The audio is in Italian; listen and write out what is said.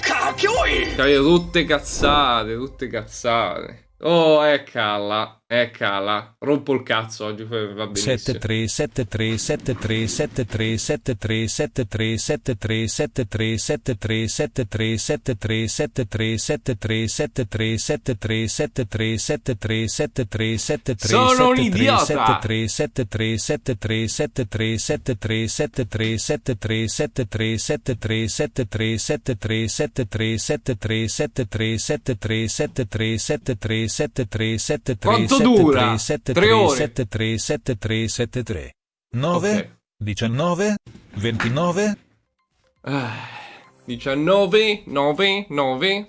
Capito? Tutte cazzate, tutte cazzate. Oh, Eccola, rompo il cazzo oggi, va benissimo. 73 73 73 73 73 73 73 73 73 73 73 73 73 73 73 73 73 73 73 Sono un idiota 73 73 73 73 73 73 73 73 73 73 73 73 73 73 73 73 73 73 73 Quanto dura? 7 Tre 3 ore. 7 3 7 3 7 3 9 Ok. 19 29 Ah, 19, 9, 9,